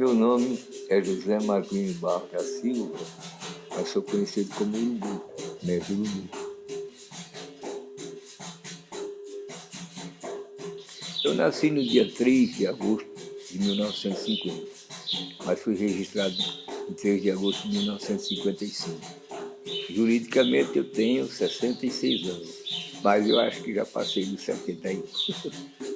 Meu nome é José Marquinhos Barro da Silva, mas sou conhecido como Urubu, né, mestre Urubu. Eu nasci no dia 3 de agosto de 1950, mas fui registrado em 3 de agosto de 1955. Juridicamente eu tenho 66 anos, mas eu acho que já passei dos 71.